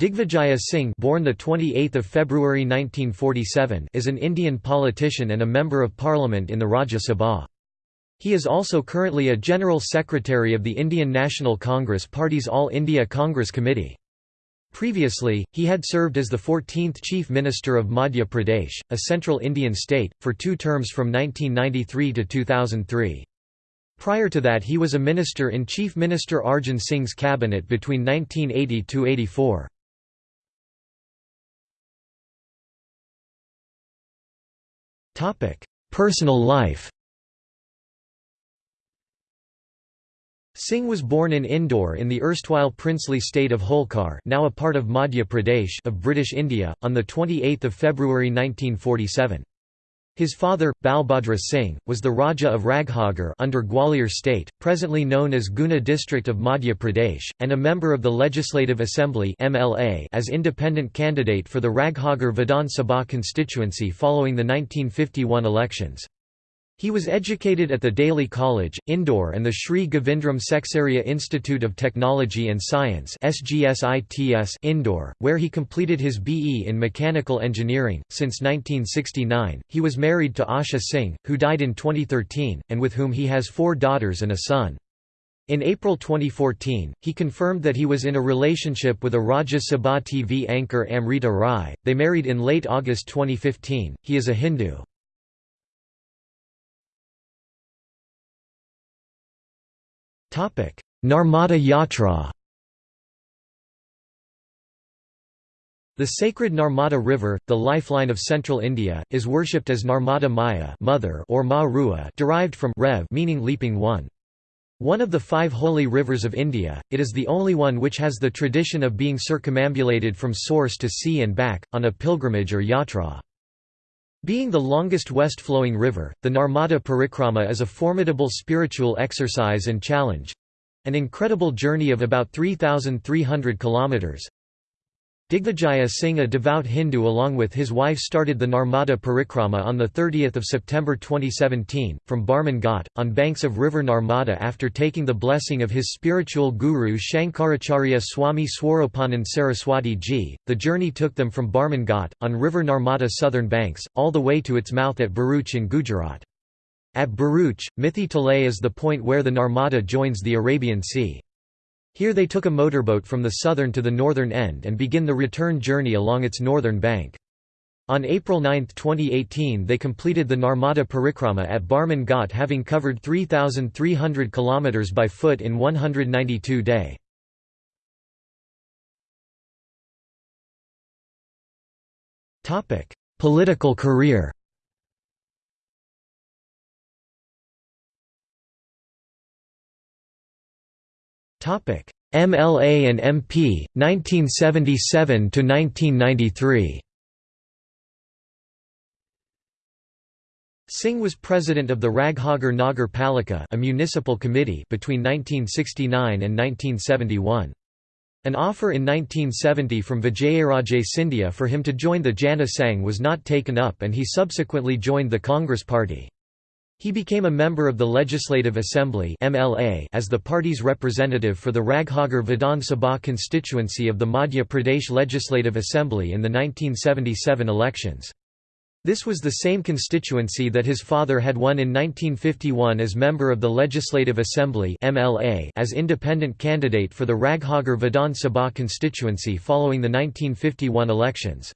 Digvijaya Singh born the 28th of February 1947 is an Indian politician and a member of parliament in the Rajya Sabha. He is also currently a General Secretary of the Indian National Congress Party's All India Congress Committee. Previously, he had served as the 14th Chief Minister of Madhya Pradesh, a central Indian state, for two terms from 1993 to 2003. Prior to that he was a minister in Chief Minister Arjun Singh's cabinet between 1980–84. Personal life Singh was born in Indore in the erstwhile princely state of Holkar now a part of Madhya Pradesh of British India, on 28 February 1947. His father, Balbhadra Singh, was the Raja of Raghogarh under Gwalior state, presently known as Guna district of Madhya Pradesh, and a member of the Legislative Assembly as independent candidate for the Raghogarh Vidhan Sabha constituency following the 1951 elections. He was educated at the Daly College, Indore and the Sri Govindram Seksaria Institute of Technology and Science Indore, where he completed his BE in Mechanical Engineering. Since 1969, he was married to Asha Singh, who died in 2013, and with whom he has four daughters and a son. In April 2014, he confirmed that he was in a relationship with a Rajya Sabha TV anchor Amrita Rai. They married in late August 2015. He is a Hindu. Narmada Yatra The sacred Narmada River, the lifeline of central India, is worshipped as Narmada Maiya mother or Ma Reva derived from Rev meaning leaping one. One of the five holy rivers of India, it is the only one which has the tradition of being circumambulated from source to sea and back, on a pilgrimage or yatra. Being the longest west-flowing river, the Narmada Parikrama is a formidable spiritual exercise and challenge—an incredible journey of about 3,300 kilometers, Digvijaya Singh a devout Hindu along with his wife started the Narmada Parikrama on 30 September 2017, from Barman Ghat, on banks of river Narmada after taking the blessing of his spiritual guru Shankaracharya Swami Swarupanand Saraswati ji. The journey took them from Barman Ghat, on river Narmada southern banks, all the way to its mouth at Bharuch in Gujarat. At Bharuch, Mithi Talay is the point where the Narmada joins the Arabian Sea. Here they took a motorboat from the southern to the northern end and begin the return journey along its northern bank. On April 9, 2018 they completed the Narmada Parikrama at Barman Ghat having covered 3,300 km by foot in 192 day. Political career MLA and MP 1977 to 1993. Singh was president of the Raghogarh Nagar Palika a municipal committee between 1969 and 1971. An offer in 1970 from Vijayaraje Scindia for him to join the Jana Sangh was not taken up and he subsequently joined the Congress Party. He became a member of the Legislative Assembly MLA as the party's representative for the Raghogarh Vidhan Sabha constituency of the Madhya Pradesh Legislative Assembly in the 1977 elections. This was the same constituency that his father had won in 1951 as member of the Legislative Assembly MLA as independent candidate for the Raghogarh Vidhan Sabha constituency following the 1951 elections.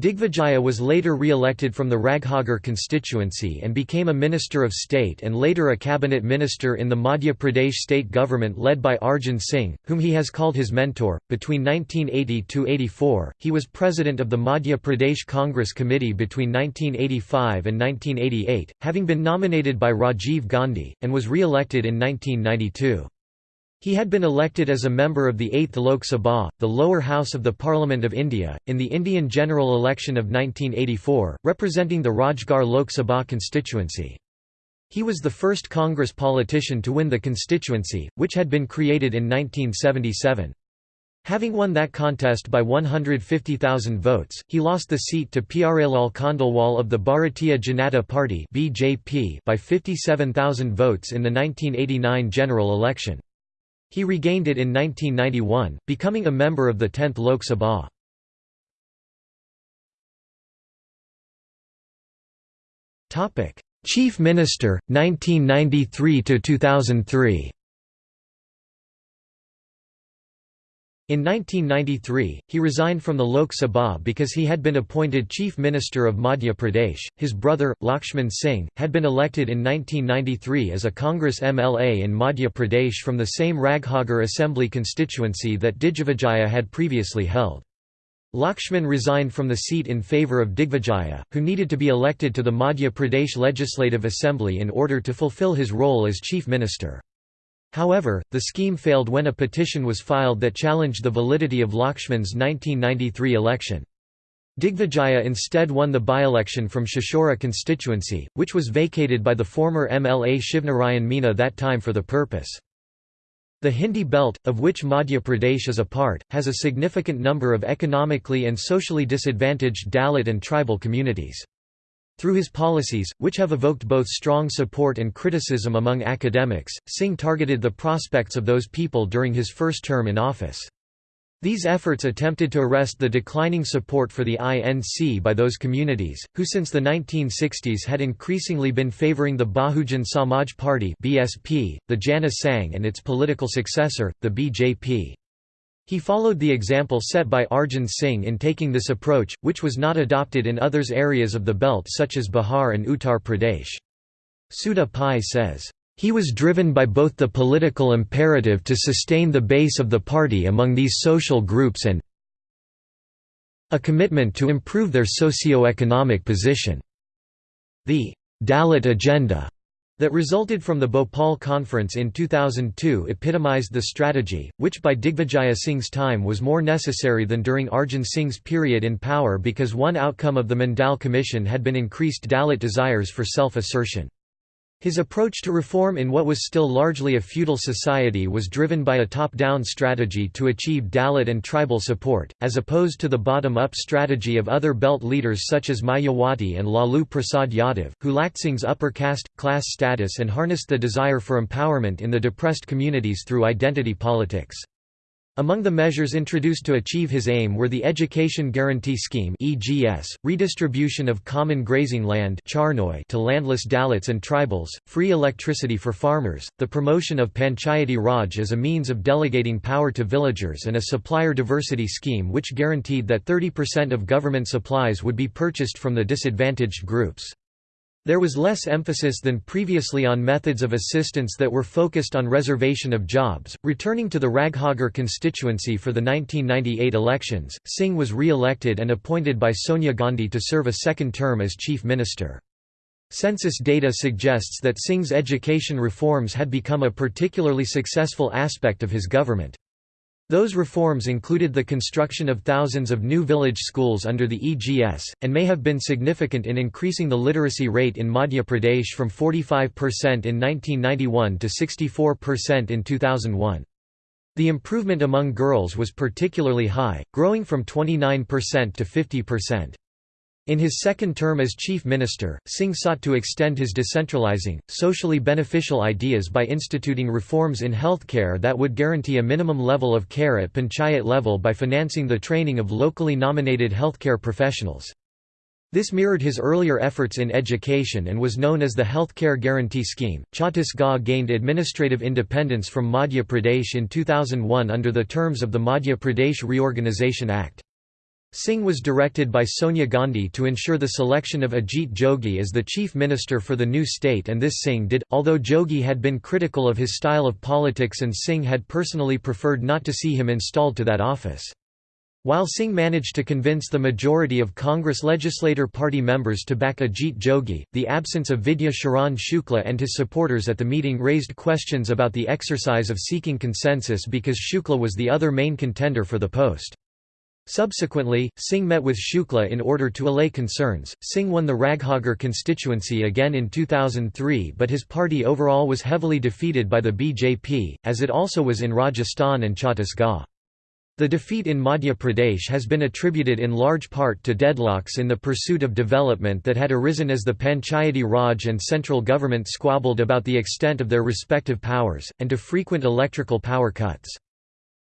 Digvijaya was later re-elected from the Raghogarh constituency and became a Minister of State and later a cabinet minister in the Madhya Pradesh state government led by Arjun Singh, whom he has called his mentor. Between 1980–84, he was president of the Madhya Pradesh Congress Committee between 1985 and 1988, having been nominated by Rajiv Gandhi, and was re-elected in 1992. He had been elected as a member of the 8th Lok Sabha, the lower house of the Parliament of India, in the Indian general election of 1984, representing the Rajgarh Lok Sabha constituency. He was the first Congress politician to win the constituency, which had been created in 1977. Having won that contest by 150,000 votes, he lost the seat to Pyarelal Khandelwal of the Bharatiya Janata Party by 57,000 votes in the 1989 general election. He regained it in 1991, becoming a member of the 10th Lok Sabha. Chief Minister, 1993–2003 In 1993, he resigned from the Lok Sabha because he had been appointed Chief Minister of Madhya Pradesh. His brother, Lakshman Singh, had been elected in 1993 as a Congress MLA in Madhya Pradesh from the same Raghogarh Assembly constituency that Digvijaya had previously held. Lakshman resigned from the seat in favour of Digvijaya, who needed to be elected to the Madhya Pradesh Legislative Assembly in order to fulfill his role as Chief Minister. However, the scheme failed when a petition was filed that challenged the validity of Lakshman's 1993 election. Digvijaya instead won the by-election from Chachaura constituency, which was vacated by the former MLA Shivnarayan Meena that time for the purpose. The Hindi belt, of which Madhya Pradesh is a part, has a significant number of economically and socially disadvantaged Dalit and tribal communities. Through his policies, which have evoked both strong support and criticism among academics, Singh targeted the prospects of those people during his first term in office. These efforts attempted to arrest the declining support for the INC by those communities, who since the 1960s had increasingly been favouring the Bahujan Samaj Party (BSP), the Jana Sangh and its political successor, the BJP. He followed the example set by Arjun Singh in taking this approach, which was not adopted in others areas of the belt such as Bihar and Uttar Pradesh. Sudha Pai says, "...he was driven by both the political imperative to sustain the base of the party among these social groups and a commitment to improve their socio-economic position." The Dalit agenda that resulted from the Bhopal conference in 2002 epitomized the strategy, which by Digvijaya Singh's time was more necessary than during Arjun Singh's period in power because one outcome of the Mandal Commission had been increased Dalit desires for self-assertion. His approach to reform in what was still largely a feudal society was driven by a top-down strategy to achieve Dalit and tribal support, as opposed to the bottom-up strategy of other belt leaders such as Mayawati and Lalu Prasad Yadav, who lacked Singh's upper caste, class status and harnessed the desire for empowerment in the depressed communities through identity politics. Among the measures introduced to achieve his aim were the Education Guarantee Scheme (EGS), redistribution of common grazing land to landless Dalits and tribals, free electricity for farmers, the promotion of Panchayati Raj as a means of delegating power to villagers and a supplier diversity scheme which guaranteed that 30% of government supplies would be purchased from the disadvantaged groups. There was less emphasis than previously on methods of assistance that were focused on reservation of jobs. Returning to the Raghogarh constituency for the 1998 elections, Singh was re-elected and appointed by Sonia Gandhi to serve a second term as chief minister. Census data suggests that Singh's education reforms had become a particularly successful aspect of his government. Those reforms included the construction of thousands of new village schools under the EGS, and may have been significant in increasing the literacy rate in Madhya Pradesh from 45% in 1991 to 64% in 2001. The improvement among girls was particularly high, growing from 29% to 50%. In his second term as chief minister, Singh sought to extend his decentralizing, socially beneficial ideas by instituting reforms in healthcare that would guarantee a minimum level of care at panchayat level by financing the training of locally nominated healthcare professionals. This mirrored his earlier efforts in education and was known as the Healthcare Guarantee Scheme. Chhattisgarh gained administrative independence from Madhya Pradesh in 2001 under the terms of the Madhya Pradesh Reorganisation Act. Singh was directed by Sonia Gandhi to ensure the selection of Ajit Jogi as the chief minister for the new state and this Singh did, although Jogi had been critical of his style of politics and Singh had personally preferred not to see him installed to that office. While Singh managed to convince the majority of Congress legislator party members to back Ajit Jogi, the absence of Vidya Charan Shukla and his supporters at the meeting raised questions about the exercise of seeking consensus because Shukla was the other main contender for the post. Subsequently, Singh met with Shukla in order to allay concerns. Singh won the Raghogarh constituency again in 2003, but his party overall was heavily defeated by the BJP, as it also was in Rajasthan and Chhattisgarh. The defeat in Madhya Pradesh has been attributed in large part to deadlocks in the pursuit of development that had arisen as the Panchayati Raj and central government squabbled about the extent of their respective powers, and to frequent electrical power cuts.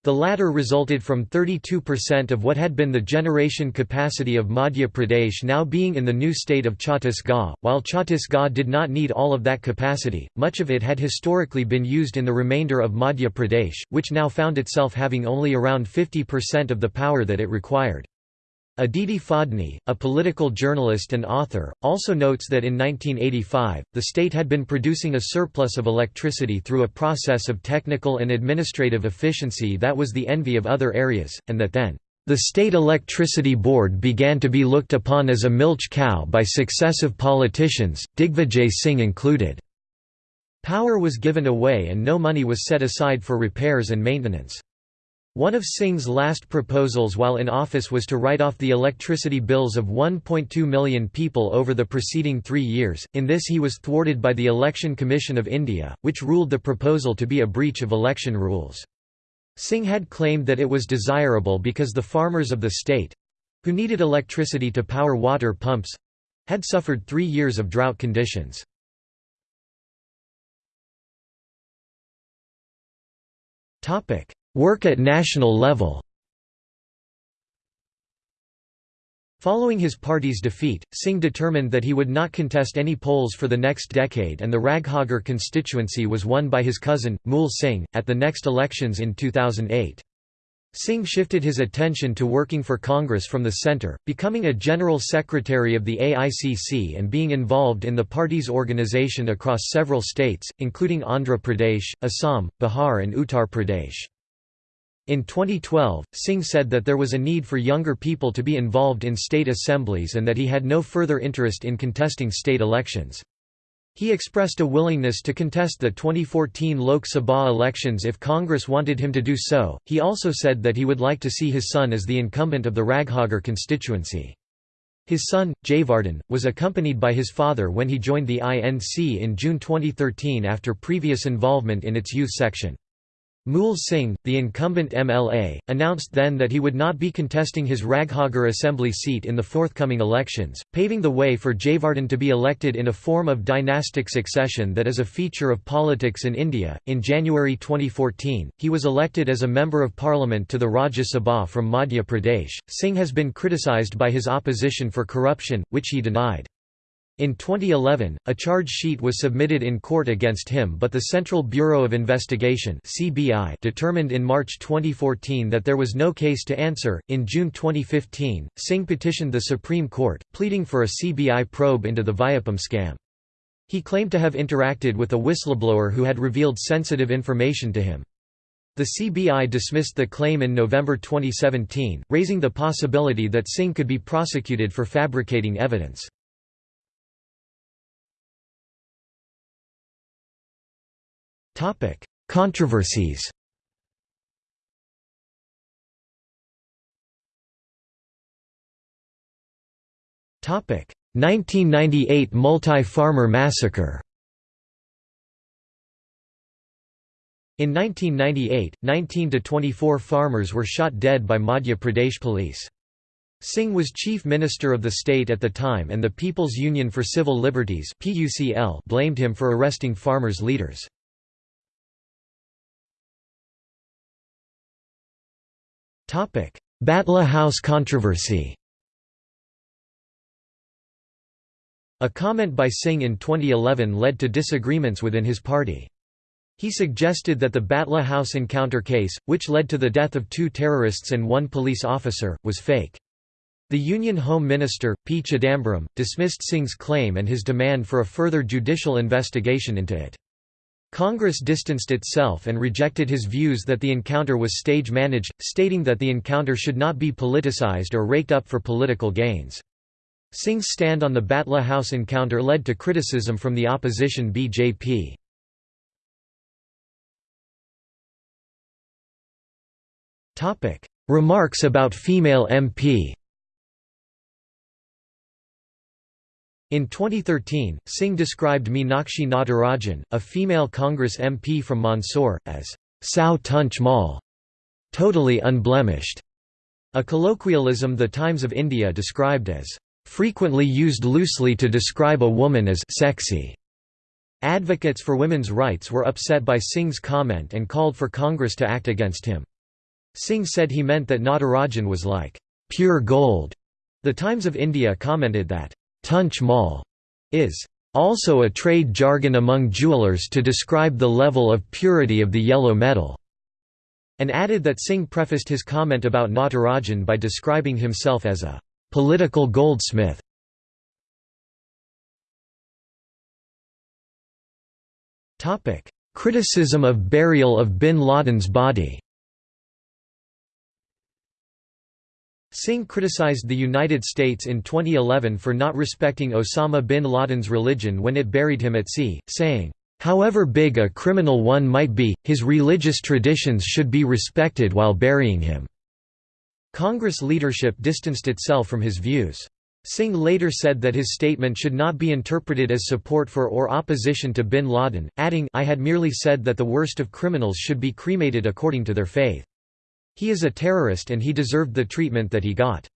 The latter resulted from 32% of what had been the generation capacity of Madhya Pradesh now being in the new state of Chhattisgarh. While Chhattisgarh did not need all of that capacity, much of it had historically been used in the remainder of Madhya Pradesh, which now found itself having only around 50% of the power that it required. Aditi Phadnis, a political journalist and author, also notes that in 1985, the state had been producing a surplus of electricity through a process of technical and administrative efficiency that was the envy of other areas, and that then, "...the State Electricity Board began to be looked upon as a milch cow by successive politicians, Digvijay Singh included." Power was given away and no money was set aside for repairs and maintenance. One of Singh's last proposals while in office was to write off the electricity bills of 1.2 million people over the preceding three years, in this he was thwarted by the Election Commission of India, which ruled the proposal to be a breach of election rules. Singh had claimed that it was desirable because the farmers of the state—who needed electricity to power water pumps—had suffered three years of drought conditions. Topic Work at national level Following his party's defeat, Singh determined that he would not contest any polls for the next decade and the Raghogarh constituency was won by his cousin, Mool Singh, at the next elections in 2008. Singh shifted his attention to working for Congress from the centre, becoming a general secretary of the AICC and being involved in the party's organisation across several states, including Andhra Pradesh, Assam, Bihar and Uttar Pradesh. In 2012, Singh said that there was a need for younger people to be involved in state assemblies and that he had no further interest in contesting state elections. He expressed a willingness to contest the 2014 Lok Sabha elections if Congress wanted him to do so. He also said that he would like to see his son as the incumbent of the Raghogarh constituency. His son, Jayvardhan, was accompanied by his father when he joined the INC in June 2013 after previous involvement in its youth section. Mool Singh, the incumbent MLA, announced then that he would not be contesting his Raghogarh assembly seat in the forthcoming elections, paving the way for Jayvardhan to be elected in a form of dynastic succession that is a feature of politics in India. In January 2014, he was elected as a Member of Parliament to the Rajya Sabha from Madhya Pradesh. Singh has been criticised by his opposition for corruption, which he denied. In 2011, a charge sheet was submitted in court against him but the Central Bureau of Investigation (CBI) determined in March 2014 that there was no case to answer. In June 2015, Singh petitioned the Supreme Court, pleading for a CBI probe into the Vyapam scam. He claimed to have interacted with a whistleblower who had revealed sensitive information to him. The CBI dismissed the claim in November 2017, raising the possibility that Singh could be prosecuted for fabricating evidence. Topic: Controversies. Topic: 1998 Multai-farmer massacre. In 1998, 19 to 24 farmers were shot dead by Madhya Pradesh police. Singh was chief minister of the state at the time and the People's Union for Civil Liberties blamed him for arresting farmers' leaders. Batla House controversy A comment by Singh in 2011 led to disagreements within his party. He suggested that the Batla House encounter case, which led to the death of two terrorists and one police officer, was fake. The Union Home Minister, P. Chidambaram, dismissed Singh's claim and his demand for a further judicial investigation into it. Congress distanced itself and rejected his views that the encounter was stage-managed, stating that the encounter should not be politicized or raked up for political gains. Singh's stand on the Batla House encounter led to criticism from the opposition BJP. Remarks about female MP In 2013, Singh described Meenakshi Natarajan, a female Congress MP from Mandsaur, as Sao Tunch Mal, totally unblemished, a colloquialism The Times of India described as frequently used loosely to describe a woman as sexy. Advocates for women's rights were upset by Singh's comment and called for Congress to act against him. Singh said he meant that Natarajan was like pure gold. The Times of India commented that tunch mal is also a trade jargon among jewelers to describe the level of purity of the yellow metal, and added that Singh prefaced his comment about Natarajan by describing himself as a political goldsmith. Criticism of burial of bin Laden's body Singh criticized the United States in 2011 for not respecting Osama bin Laden's religion when it buried him at sea, saying, "...however big a criminal one might be, his religious traditions should be respected while burying him." Congress leadership distanced itself from his views. Singh later said that his statement should not be interpreted as support for or opposition to bin Laden, adding I had merely said that the worst of criminals should be cremated according to their faith. He is a terrorist and he deserved the treatment that he got.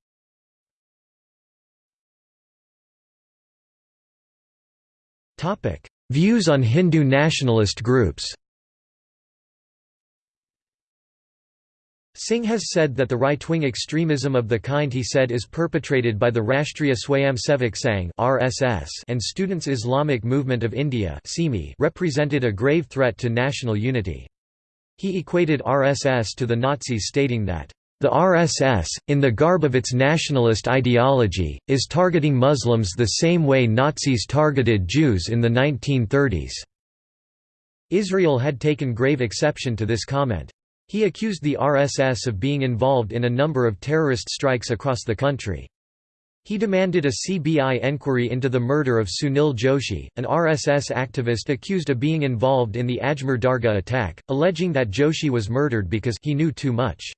Views on Hindu nationalist groups Singh has said that the right-wing extremism of the kind he said is perpetrated by the Rashtriya Swayamsevak Sangh (RSS) and Students Islamic Movement of India represented a grave threat to national unity. He equated RSS to the Nazis stating that, "...the RSS, in the garb of its nationalist ideology, is targeting Muslims the same way Nazis targeted Jews in the 1930s." Israel had taken grave exception to this comment. He accused the RSS of being involved in a number of terrorist strikes across the country. He demanded a CBI enquiry into the murder of Sunil Joshi, an RSS activist accused of being involved in the Ajmer Dargah attack, alleging that Joshi was murdered because he knew too much.